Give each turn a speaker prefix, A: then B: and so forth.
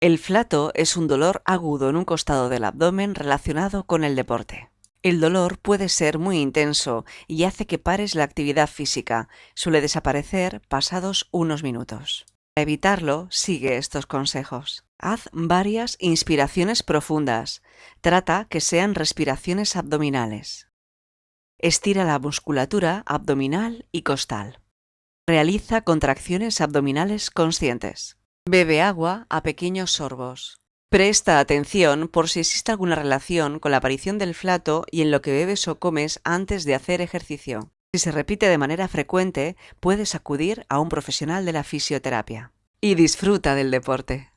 A: El flato es un dolor agudo en un costado del abdomen relacionado con el deporte. El dolor puede ser muy intenso y hace que pares la actividad física. Suele desaparecer pasados unos minutos. Para evitarlo, sigue estos consejos. Haz varias inspiraciones profundas. Trata que sean respiraciones abdominales. Estira la musculatura abdominal y costal. Realiza contracciones abdominales conscientes. Bebe agua a pequeños sorbos. Presta atención por si existe alguna relación con la aparición del flato y en lo que bebes o comes antes de hacer ejercicio. Si se repite de manera frecuente, puedes acudir a un profesional de la fisioterapia. Y disfruta del deporte.